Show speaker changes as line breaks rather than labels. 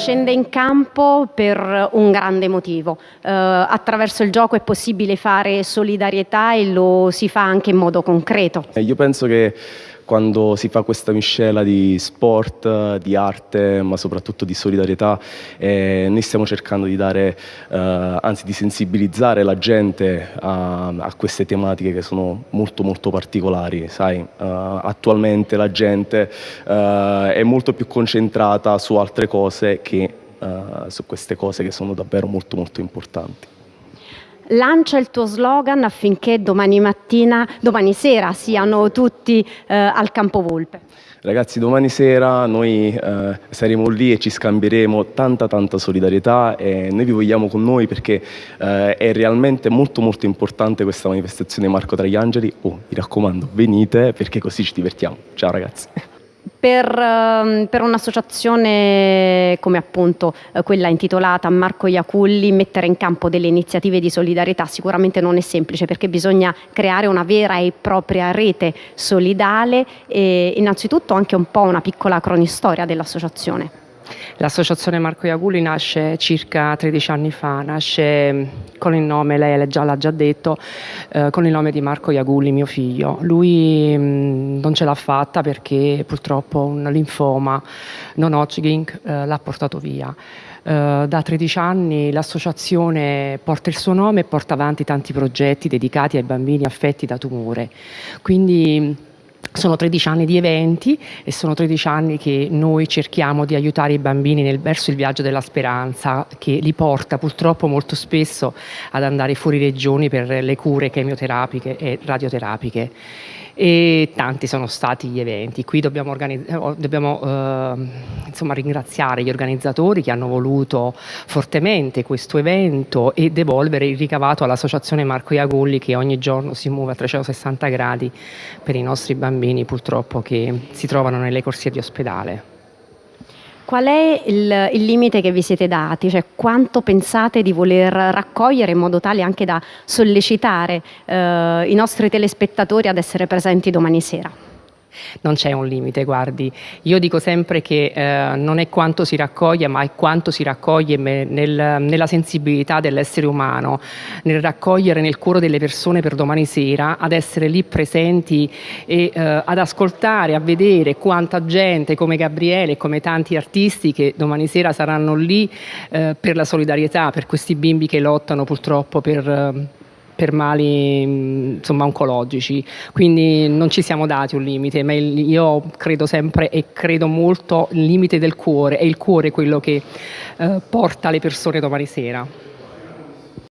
scende in campo per un grande motivo. Eh, attraverso il gioco è possibile fare solidarietà e lo si fa anche in modo concreto.
Eh, io penso che quando si fa questa miscela di sport, di arte, ma soprattutto di solidarietà, eh, noi stiamo cercando di dare, eh, anzi di sensibilizzare la gente a, a, queste tematiche che sono molto molto particolari, sai, uh, attualmente la gente uh, è molto più concentrata su altre cose che uh, su queste cose che sono davvero molto molto importanti
lancia il tuo slogan affinché domani mattina, domani sera siano tutti eh, al Campo Volpe.
Ragazzi, domani sera noi eh, saremo lì e ci scambieremo tanta tanta solidarietà e noi vi vogliamo con noi perché eh, è realmente molto molto importante questa manifestazione Marco tra gli Angeli. Oh, mi raccomando, venite perché così ci divertiamo. Ciao ragazzi.
Per, ehm, per un'associazione come appunto eh, quella intitolata Marco Iaculli mettere in campo delle iniziative di solidarietà sicuramente non è semplice perché bisogna creare una vera e propria rete solidale e innanzitutto anche un po' una piccola cronistoria dell'associazione.
L'associazione Marco Iaguli nasce circa 13 anni fa, nasce mm, con il nome, lei già l'ha già detto, eh, con il nome di Marco Iaguli, mio figlio. Lui mh, mm, non ce l'ha fatta perché purtroppo un linfoma non Hodgkin eh, l'ha portato via. Uh, da 13 anni l'associazione porta il suo nome e porta avanti tanti progetti dedicati ai bambini affetti da tumore. Quindi sono 13 anni di eventi e sono 13 anni che noi cerchiamo di aiutare i bambini nel, verso il viaggio della speranza che li porta purtroppo molto spesso ad andare fuori regioni per le cure chemioterapiche e radioterapiche e tanti sono stati gli eventi. Qui dobbiamo, dobbiamo eh, insomma, ringraziare gli organizzatori che hanno voluto fortemente questo evento e devolvere il ricavato all'associazione Marco Iagulli che ogni giorno si muove a 360 gradi per i nostri bambini purtroppo che si trovano nelle corsie di ospedale.
Qual è il, il, limite che vi siete dati? Cioè, quanto pensate di voler raccogliere in modo tale anche da sollecitare eh, i nostri telespettatori ad essere presenti domani sera?
Non c'è un limite, guardi. Io dico sempre che eh, non è quanto si raccoglie, ma è quanto si raccoglie nel, nella sensibilità dell'essere umano, nel raccogliere nel cuore delle persone per domani sera, ad essere lì presenti e eh, ad ascoltare, a vedere quanta gente come Gabriele e come tanti artisti che domani sera saranno lì eh, per la solidarietà, per questi bimbi che lottano purtroppo per eh, per mali insomma, oncologici, quindi non ci siamo dati un limite, ma io credo sempre e credo molto il limite del cuore, è il cuore quello che eh, porta le persone domani sera.